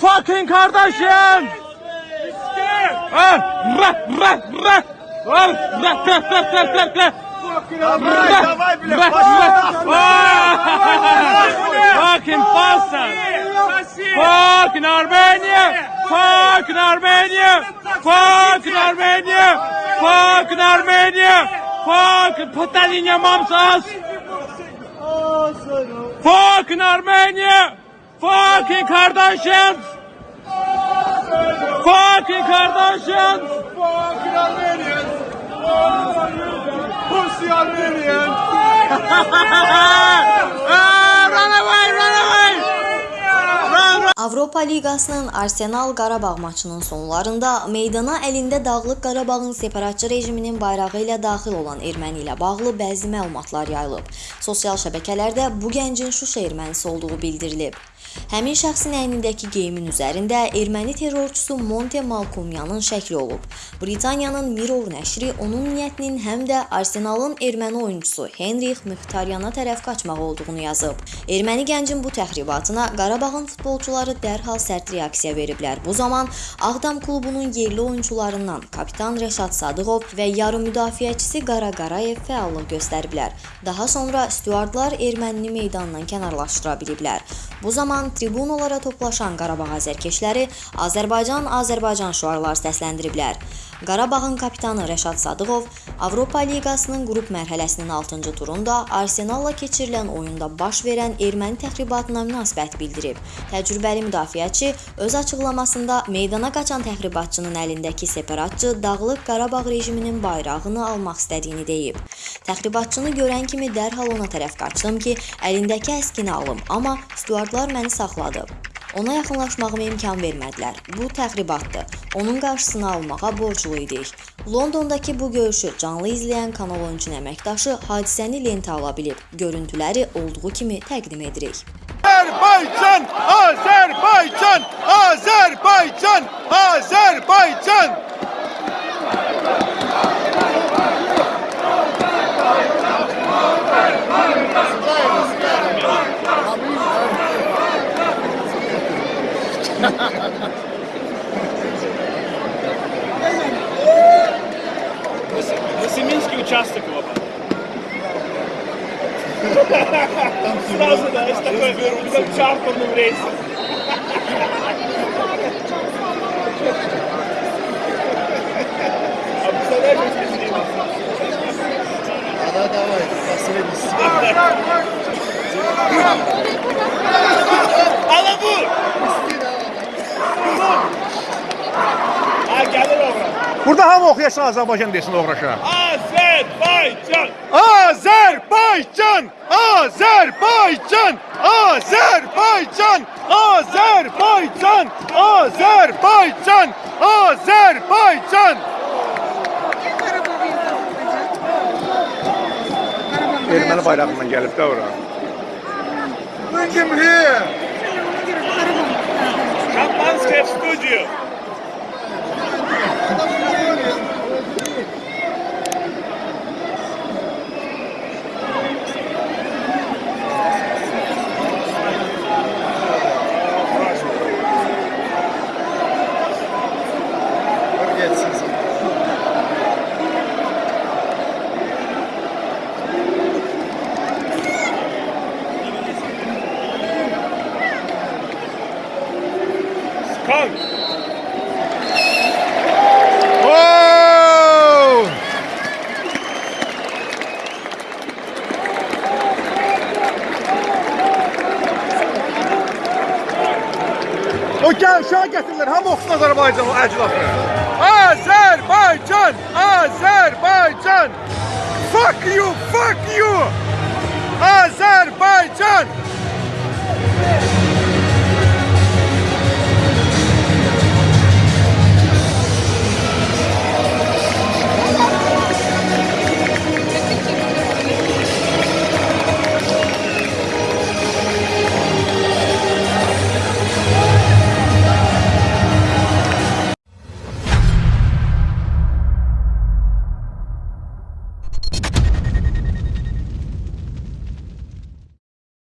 Fucking kardeşim! Fucking Bosnia! Fucking Armenia! Fucking Armenia! Fucking Armenia! Fucking Armenia! Fucking Potalinia Mamsas! Fucking Armenia! Fucking Kardashians! Fucking Kardashians! Fucking Armenians! Pussy Armenians! Run away, run away! Run, run! Avropa Liqasının Arsenal Qarabağ maçının sonlarında meydana əlində Dağlıq Qarabağın separatçı rejiminin bayrağı ilə daxil olan erməni ilə bağlı bəzi məlumatlar yayılıb. Sosial şəbəkələrdə bu gəncin Şuşa ermənisi olduğu bildirilib. Həmin şəxsin əynindəki geyimin üzərində erməni terrorçusu Monte Malkumyanın şəkli olub. Britaniyanın Mirror nəşri onun niyyətinin həm də Arsenalın erməni oyunçusu Henrix Mixtaryana tərəf qaçmaq olduğunu yazıb. Erməni gəncin bu təxribatına Qarabağın futbolçuları dərhal sərt reaksiya veriblər. Bu zaman Ağdam klubunun yerli oyunçularından kapitan Rəşad Sadıqov və yarım müdafiəçisi Qara Qarayev fəallıq göstəriblər. Daha sonra stüardlar ermənini meydandan kənarlaşdıra biliblər. Bu zaman tribunalara toplaşan Qarabağ azərkeşləri Azərbaycan Azərbaycan şüarlar səsləndiriblər. Qarabağın kapitanı Rəşad Sadıqov Avropa Liqasının qrup mərhələsinin 6-cı turunda Arsenalla keçirilən oyunda baş verən erməni təxribatına münasibət bildirib. Təcrübəli müdafiəçi öz açıqlamasında meydana qaçan təxribatçının əlindəki separatçı Dağlıq Qarabağ rejiminin bayrağını almaq istədiyini deyib. Təxribatçını görən kimi dərhal ona tərəf qaçdım ki, əlindəki əskini alım, amma stüardlar məni saxladı. Ona yaxınlaşmağıma imkan vermədilər. Bu təxribatdır. Onun qarşısını almağa borclu idik. Londondakı bu görüşü canlı izləyən kanal oyunçunun əməkdaşı hadisəni lentə ala bilib. Görüntüləri olduğu kimi təqdim edirik. Azerbaycan! Azerbaycan! участок его. Сразу, да, с такой, как чартерным рейсом. А представляешь, если снимем? Да, давай, последний. Alabur! Ha gelir oraya. Burada hamı oxuyasın Azərbaycan desin uğraşa. Azerbaycan! Azerbaycan! Azerbaycan! Azerbaycan! Azerbaycan! Azerbaycan! Azerbaycan! Ermeni bayrağından gelip de oraya. Bugün here. Kampanski Studio. Skunk! Oh! O gəl, uşağı gətirirlər, hamı oxusun Azərbaycan o əclafı. Azərbaycan! Azərbaycan! Fuck you, fuck you! Azərbaycan!